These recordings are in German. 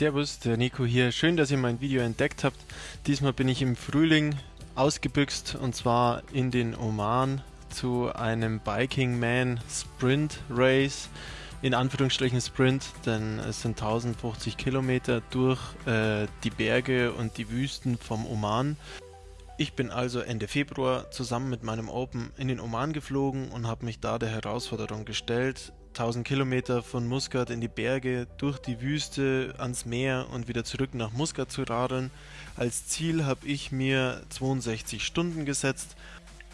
Servus, der Nico hier. Schön, dass ihr mein Video entdeckt habt. Diesmal bin ich im Frühling ausgebüxt und zwar in den Oman zu einem Biking Man Sprint Race. In Anführungsstrichen Sprint, denn es sind 1050 Kilometer durch äh, die Berge und die Wüsten vom Oman. Ich bin also Ende Februar zusammen mit meinem Open in den Oman geflogen und habe mich da der Herausforderung gestellt, 1000 Kilometer von Muscat in die Berge, durch die Wüste, ans Meer und wieder zurück nach Muscat zu radeln. Als Ziel habe ich mir 62 Stunden gesetzt.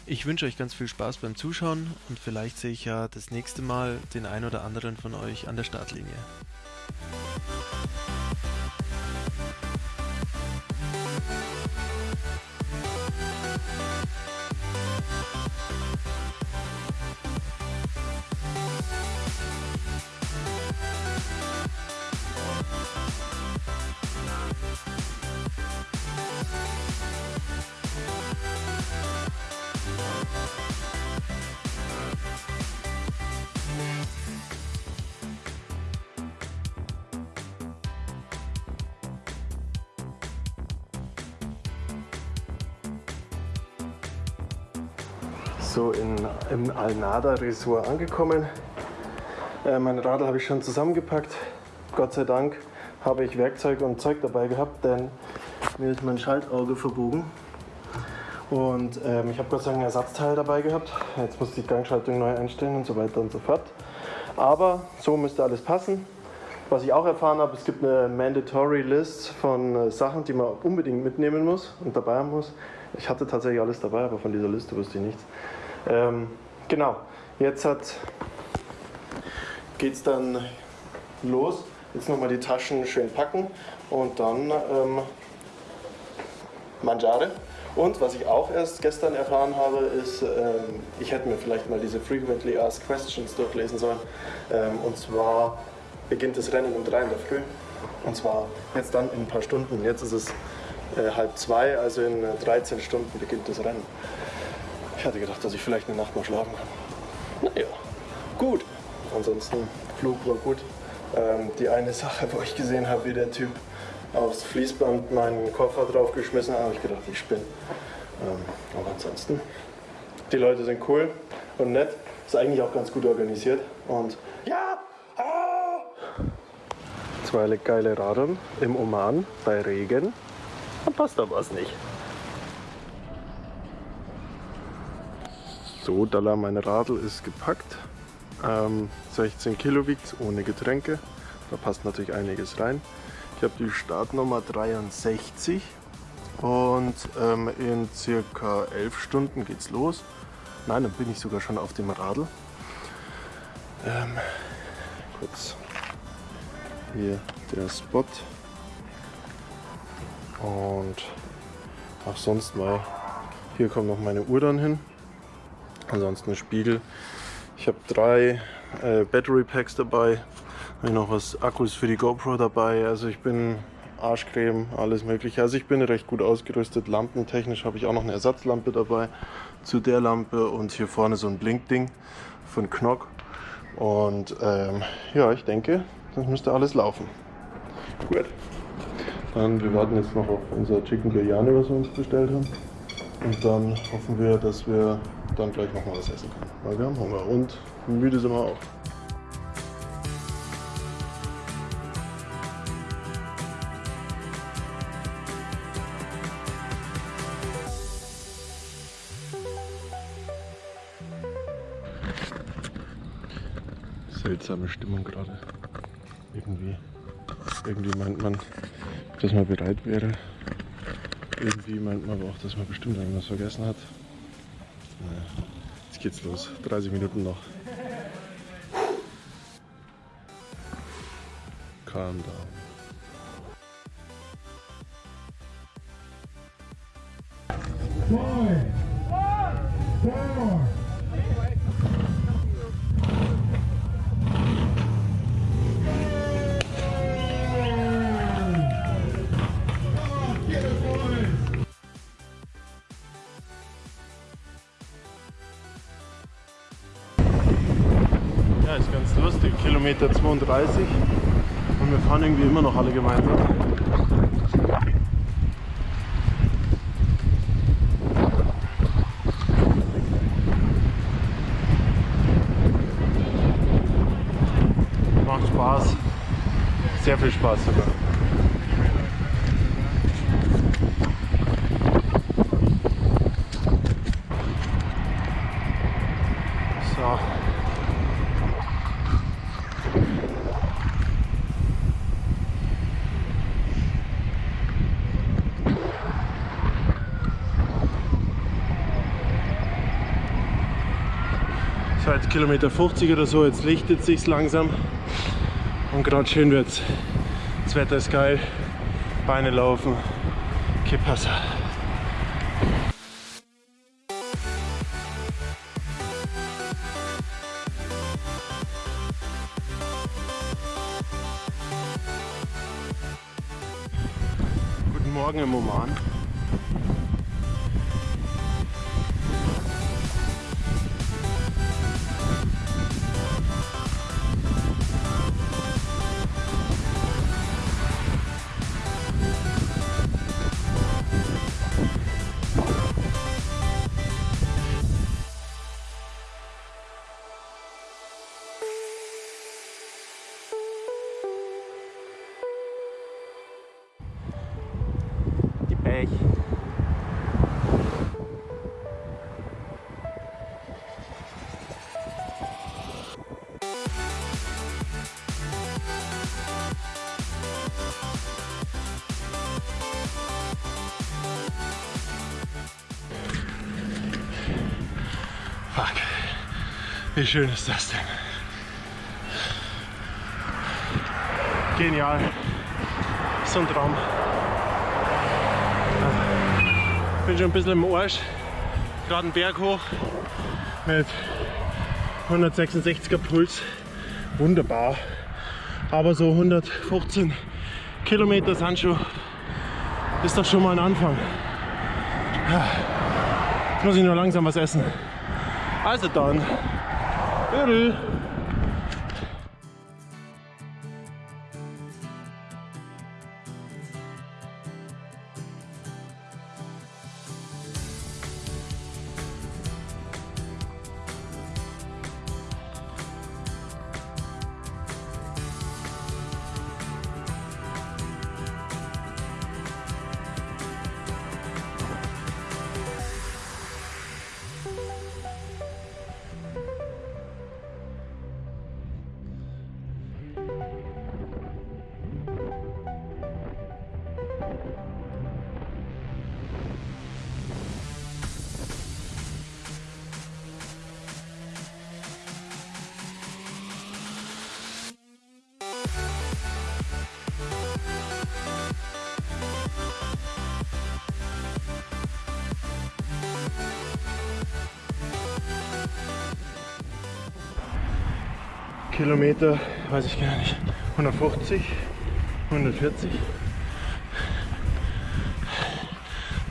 Ich wünsche euch ganz viel Spaß beim Zuschauen und vielleicht sehe ich ja das nächste Mal den ein oder anderen von euch an der Startlinie. Im Alnada Resort angekommen. Äh, mein Radl habe ich schon zusammengepackt. Gott sei Dank habe ich Werkzeug und Zeug dabei gehabt, denn mir ist mein Schaltauge verbogen. Und ähm, ich habe Gott sei Dank ein Ersatzteil dabei gehabt. Jetzt muss ich die Gangschaltung neu einstellen und so weiter und so fort. Aber so müsste alles passen. Was ich auch erfahren habe, es gibt eine Mandatory List von äh, Sachen, die man unbedingt mitnehmen muss und dabei haben muss. Ich hatte tatsächlich alles dabei, aber von dieser Liste wusste ich nichts. Ähm, genau, jetzt geht es dann los. Jetzt nochmal die Taschen schön packen und dann ähm, Mangiare. Und was ich auch erst gestern erfahren habe, ist, ähm, ich hätte mir vielleicht mal diese Frequently Asked Questions durchlesen sollen. Ähm, und zwar beginnt das Rennen um drei in der Früh. Und zwar jetzt dann in ein paar Stunden. Jetzt ist es äh, halb zwei, also in 13 Stunden beginnt das Rennen. Hatte gedacht, dass ich vielleicht eine Nacht mal schlafen kann. Naja, gut. Ansonsten, Flug war gut. Ähm, die eine Sache, wo ich gesehen habe, wie der Typ aufs Fließband meinen Koffer draufgeschmissen hat, habe ich gedacht, ich spinne. Ähm, aber ansonsten, die Leute sind cool und nett. Ist eigentlich auch ganz gut organisiert. Und ja! Ah! Zwei geile Radeln im Oman bei Regen. Dann passt da was nicht. So, Dalla, mein Radl ist gepackt. Ähm, 16 Kilo wiegt ohne Getränke. Da passt natürlich einiges rein. Ich habe die Startnummer 63 und ähm, in circa 11 Stunden geht's los. Nein, dann bin ich sogar schon auf dem Radl. Ähm, kurz hier der Spot und auch sonst mal. Hier kommt noch meine Uhr dann hin. Ansonsten Spiegel. Ich habe drei äh, Battery Packs dabei. Habe noch was Akkus für die GoPro dabei. Also ich bin Arschcreme, alles mögliche. Also ich bin recht gut ausgerüstet. Lampentechnisch habe ich auch noch eine Ersatzlampe dabei zu der Lampe und hier vorne so ein Blinkding von Knock. Und ähm, ja, ich denke, das müsste alles laufen. Gut. Dann, wir warten jetzt noch auf unser Chicken Biryani, was wir uns bestellt haben. Und dann hoffen wir, dass wir dann gleich noch mal was essen können. Weil wir haben Hunger und müde sind wir auch. Seltsame Stimmung gerade. Irgendwie, irgendwie meint man, dass man bereit wäre. Irgendwie meint man aber auch, dass man bestimmt irgendwas vergessen hat. Jetzt geht's los. 30 Minuten noch. Calm down. Und wir fahren irgendwie immer noch alle gemeinsam. Macht Spaß. Sehr viel Spaß sogar. So. Seit Kilometer 50 oder so, jetzt lichtet sich langsam und gerade schön wird's. Das Wetter ist geil, Beine laufen, que. Guten Morgen im Oman. Wie schön ist das denn? Genial. So ein Traum. bin schon ein bisschen im Arsch. Gerade einen Berg hoch mit 166er Puls. Wunderbar. Aber so 115 Kilometer sind schon, ist doch schon mal ein Anfang. Jetzt muss ich nur langsam was essen. Also dann. Viertel. Kilometer, weiß ich gar nicht, 150, 140.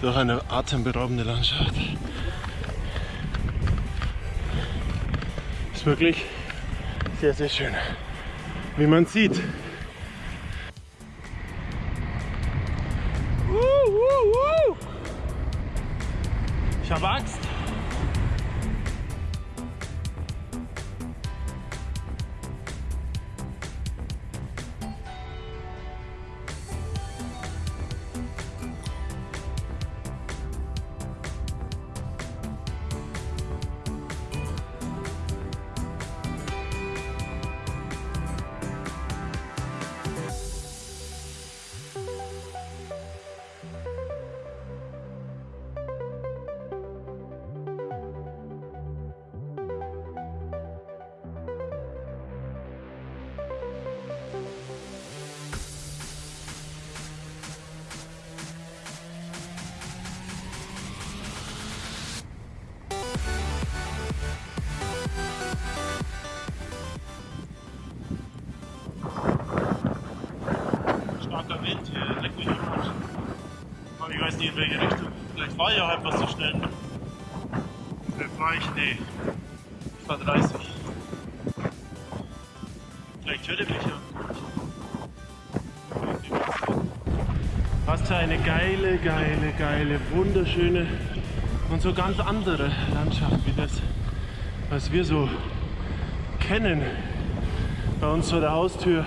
Durch eine atemberaubende Landschaft. Ist wirklich sehr, sehr schön. Wie man sieht. Ich habe Angst. Was zu schnell. Vielleicht war ich, nee. Ich war 30. Vielleicht hört ihr mich ja. ist eine geile, geile, geile, wunderschöne und so ganz andere Landschaft wie das, was wir so kennen. Bei uns vor der Haustür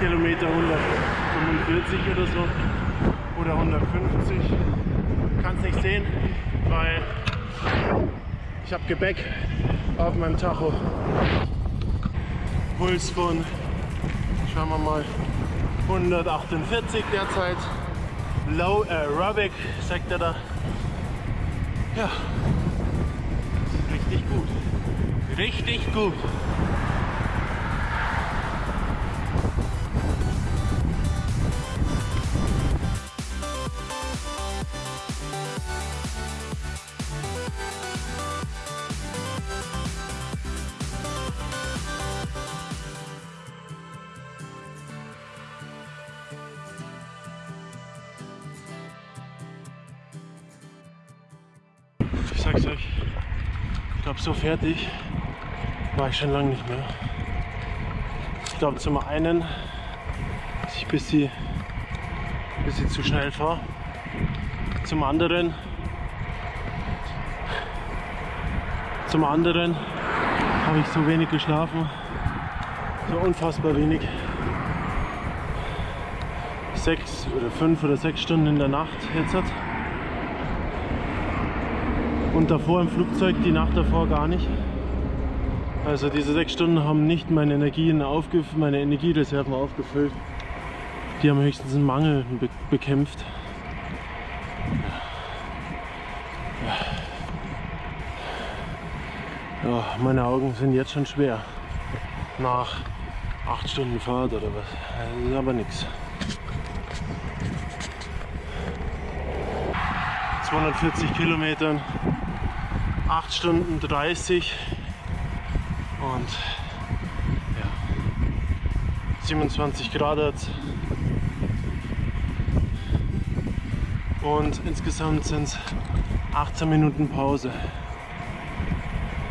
Kilometer 145 oder so oder 150. Kannst nicht sehen, weil ich habe Gebäck auf meinem Tacho. Puls von, schauen wir mal, 148 derzeit. Low Aerobic, sagt er da. Ja, richtig gut. Richtig gut. Fertig war ich schon lange nicht mehr. Ich glaube zum einen, dass ich ein bisschen, ein bisschen zu schnell fahre. Zum anderen, zum anderen habe ich so wenig geschlafen, so unfassbar wenig. Sechs oder fünf oder sechs Stunden in der Nacht jetzt hat. Und davor im Flugzeug die Nacht davor gar nicht. Also diese sechs Stunden haben nicht meine Energien aufgef meine Energiereserven aufgefüllt. Die haben höchstens einen Mangel be bekämpft. Ja, meine Augen sind jetzt schon schwer. Nach acht Stunden Fahrt oder was. Das ist aber nichts. 240 Kilometern, 8 Stunden 30 und ja, 27 Grad hat's. Und insgesamt sind es 18 Minuten Pause,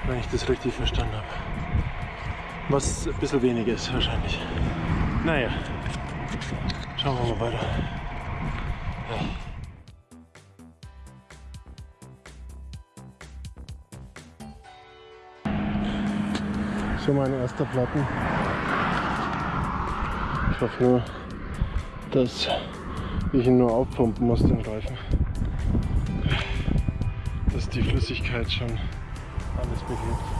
wenn ich das richtig verstanden habe. Was ein bisschen wenig ist wahrscheinlich. Naja, schauen wir mal weiter. So mein erster Platten. Ich hoffe nur, dass ich ihn nur aufpumpen muss, den Reifen. Dass die Flüssigkeit schon alles behebt.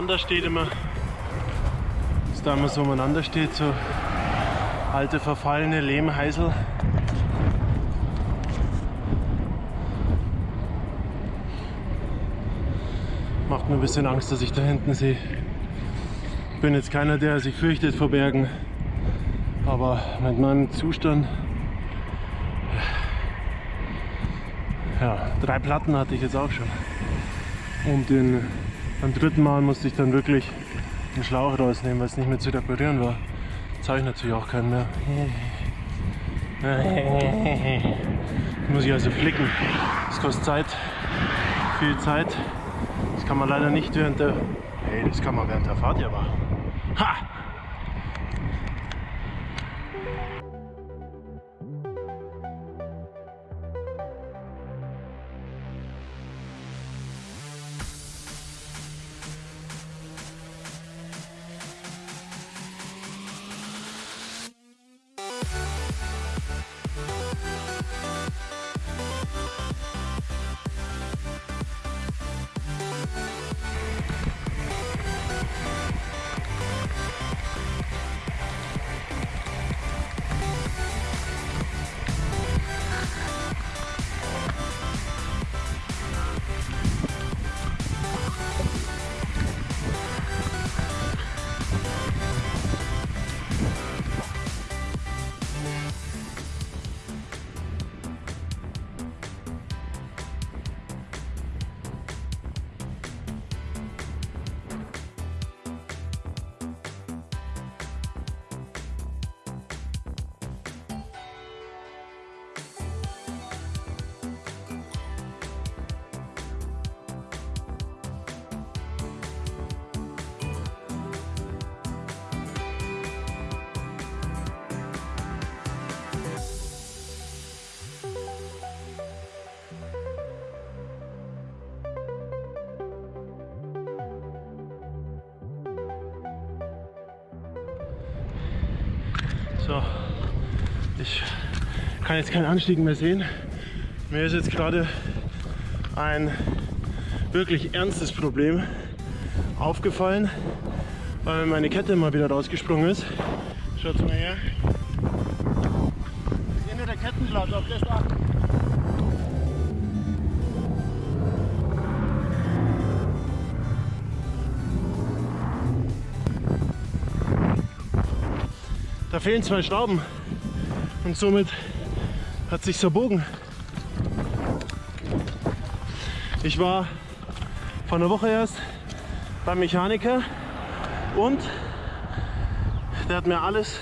Umeinander steht immer. Was da immer so umeinander steht, so alte verfallene Lehmheisel. Macht mir ein bisschen Angst, dass ich da hinten sehe. Ich bin jetzt keiner, der sich fürchtet vor Bergen. Aber mit meinem Zustand ja, drei Platten hatte ich jetzt auch schon. Und den Beim dritten Mal musste ich dann wirklich den Schlauch rausnehmen, weil es nicht mehr zu reparieren war. Jetzt habe ich natürlich auch keinen mehr. muss ich also flicken. Das kostet Zeit, viel Zeit. Das kann man leider nicht während der... Hey, das kann man während der Fahrt ja machen. Ha! So, ich kann jetzt keinen Anstieg mehr sehen. Mir ist jetzt gerade ein wirklich ernstes Problem aufgefallen, weil meine Kette mal wieder rausgesprungen ist. Schaut mal her. Das der Kettenblatt, auf das achten. Fehlen zwei Schrauben und somit hat sich verbogen. Ich war vor einer Woche erst beim Mechaniker und der hat mir alles,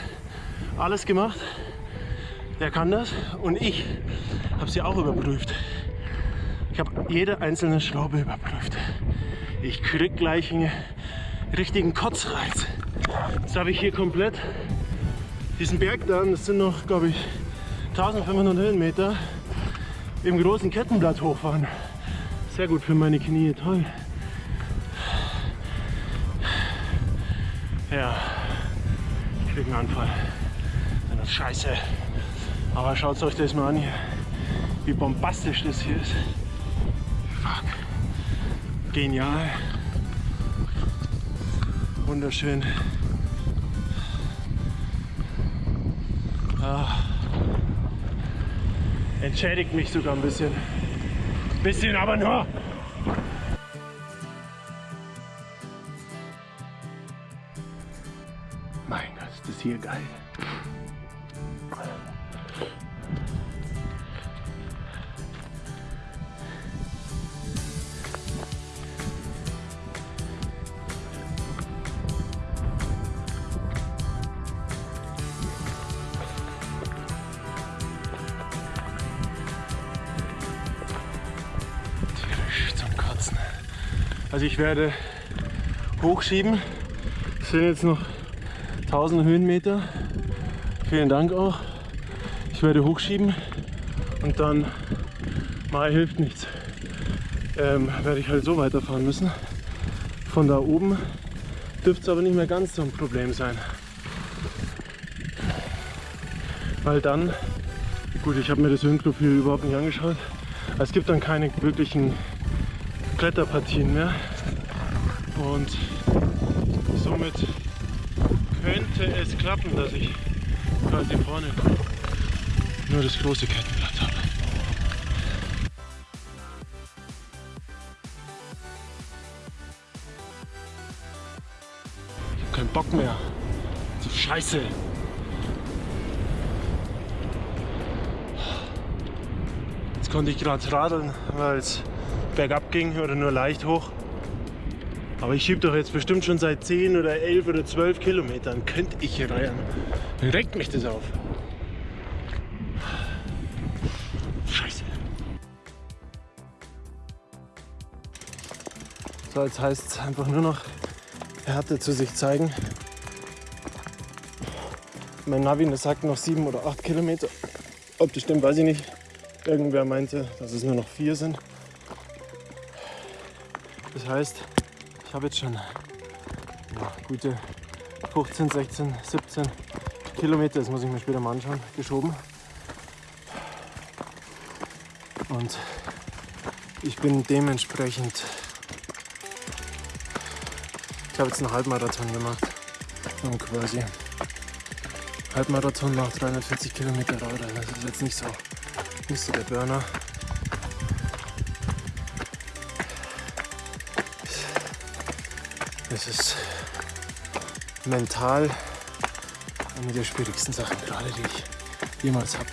alles gemacht. Der kann das und ich habe sie auch überprüft. Ich habe jede einzelne Schraube überprüft. Ich krieg gleich einen richtigen Kotzreiz. Jetzt habe ich hier komplett diesen Berg da, das sind noch, glaube ich, 1500 Höhenmeter, im großen Kettenblatt hochfahren. Sehr gut für meine Knie, toll. Ja, ich krieg einen Anfall. Das ist scheiße. Aber schaut euch das mal an hier, wie bombastisch das hier ist. Fuck. Genial. Wunderschön. Ah. Entschädigt mich sogar ein bisschen. Bisschen aber nur. Mein Gott, ist das hier geil. Also ich werde hochschieben. Es sind jetzt noch 1000 Höhenmeter. Vielen Dank auch. Ich werde hochschieben und dann mal hilft nichts. Ähm, werde ich halt so weiterfahren müssen. Von da oben dürfte es aber nicht mehr ganz so ein Problem sein. Weil dann, gut, ich habe mir das Höhenprofil überhaupt nicht angeschaut. Es gibt dann keine wirklichen Kletterpartien mehr. Und somit könnte es klappen, dass ich quasi vorne nur das große Kettenblatt habe. Ich habe keinen Bock mehr. Die Scheiße. Jetzt konnte ich gerade radeln, weil es bergab ging oder nur leicht hoch. Aber ich schieb doch jetzt bestimmt schon seit 10 oder 11 oder 12 Kilometern. Könnte ich hier reihen. Dann regt mich das auf. Scheiße. So, jetzt heißt es einfach nur noch Härte zu sich zeigen. Mein Navi sagt noch 7 oder 8 Kilometer. Ob das stimmt, weiß ich nicht. Irgendwer meinte, dass es nur noch 4 sind. Das heißt, ich habe jetzt schon ja, gute 15, 16, 17 Kilometer, das muss ich mir später mal anschauen, geschoben. Und ich bin dementsprechend, ich habe jetzt einen Halbmarathon gemacht, und quasi. Halbmarathon nach 340 Kilometer Radl, das ist jetzt nicht so, nicht so der Burner. Es ist mental eine der schwierigsten Sachen gerade, die ich jemals habe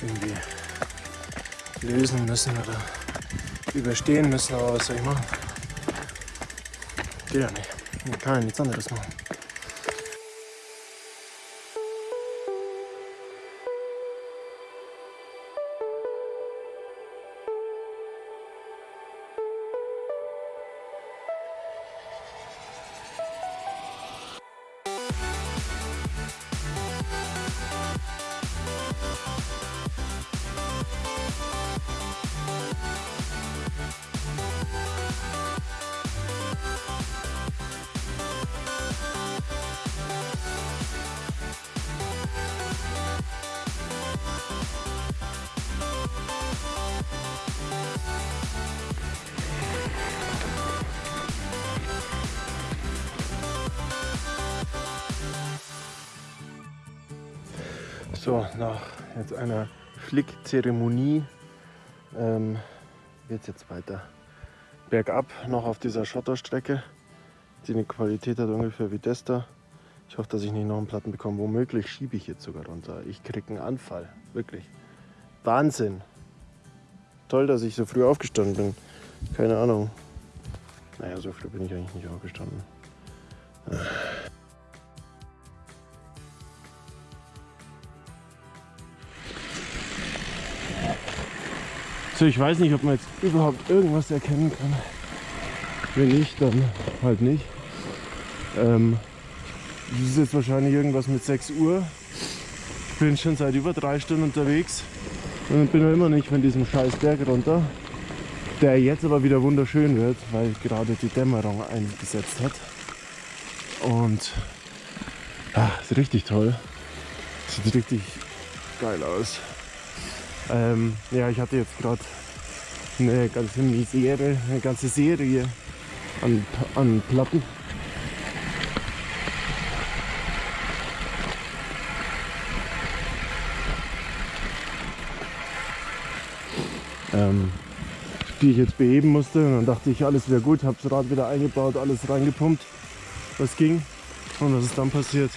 irgendwie lösen müssen oder überstehen müssen. Aber was soll ich machen? Geht ja nicht. Ich kann ja nichts anderes machen. So, nach jetzt einer Flickzeremonie ähm, wird es jetzt weiter bergab, noch auf dieser Schotterstrecke, die eine Qualität hat ungefähr wie das da. Ich hoffe, dass ich nicht noch einen Platten bekomme. Womöglich schiebe ich jetzt sogar runter. Ich kriege einen Anfall, wirklich. Wahnsinn. Toll, dass ich so früh aufgestanden bin. Keine Ahnung. Naja, so früh bin ich eigentlich nicht aufgestanden. So, ich weiß nicht, ob man jetzt überhaupt irgendwas erkennen kann. Wenn nicht, dann halt nicht. Ähm, das ist jetzt wahrscheinlich irgendwas mit 6 Uhr. Ich bin schon seit über drei Stunden unterwegs und bin immer nicht von diesem scheiß Berg runter, der jetzt aber wieder wunderschön wird, weil gerade die Dämmerung eingesetzt hat. Und ach, ist richtig toll. Sieht richtig geil aus. Ähm, ja, ich hatte jetzt gerade eine ganze Misere, eine ganze Serie an, an Platten. Ähm, die ich jetzt beheben musste. Und dann dachte ich, alles wäre gut, habe das Rad wieder eingebaut, alles reingepumpt, was ging. Und was ist dann passiert?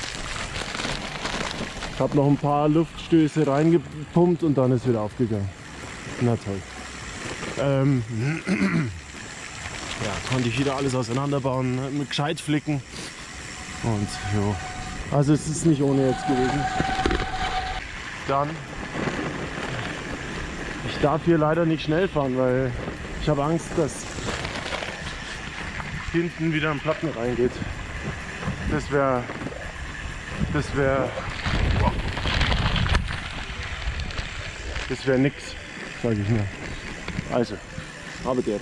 Ich habe noch ein paar Luftstöße reingepumpt und dann ist wieder aufgegangen. Na toll. Ähm, ja, konnte ich wieder alles auseinanderbauen, mit gescheit flicken. Und jo. Also es ist nicht ohne jetzt gewesen. Dann. Ich darf hier leider nicht schnell fahren, weil ich habe Angst, dass hinten wieder ein Platten reingeht. Das wäre das wäre Das wäre nix, sage ich mir. Also, habe der.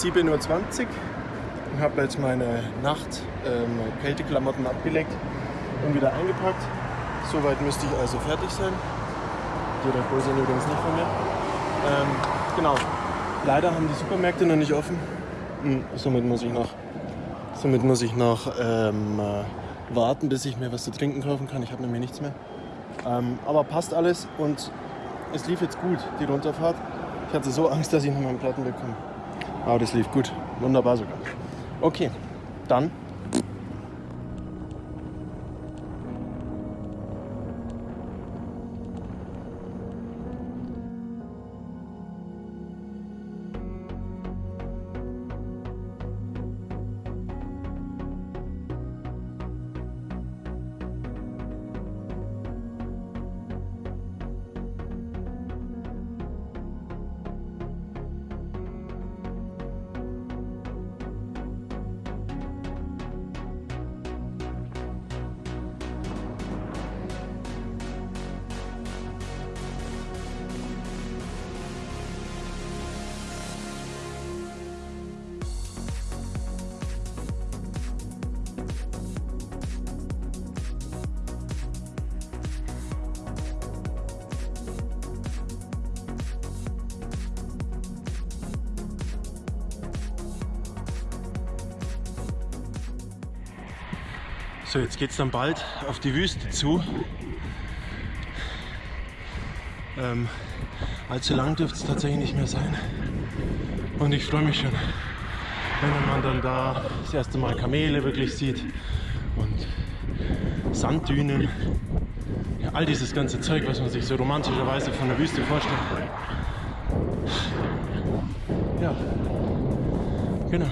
7.20 Uhr und habe jetzt meine Nacht ähm, Kälteklamotten abgelegt und wieder eingepackt. Soweit müsste ich also fertig sein. Die Bull sind übrigens nicht von mir. Ähm, genau. Leider haben die Supermärkte noch nicht offen. Hm, somit muss ich noch, somit muss ich noch ähm, äh, warten, bis ich mir was zu trinken kaufen kann. Ich habe nämlich nichts mehr. Ähm, aber passt alles und es lief jetzt gut, die Runterfahrt. Ich hatte so Angst, dass ich noch meinen Platten bekomme. Aber das lief gut. Wunderbar sogar. Okay, dann So, jetzt geht es dann bald auf die Wüste zu. Ähm, allzu lang dürfte es tatsächlich nicht mehr sein. Und ich freue mich schon, wenn man dann da das erste Mal Kamele wirklich sieht und Sanddünen. Ja, all dieses ganze Zeug, was man sich so romantischerweise von der Wüste vorstellt. Ja, genau.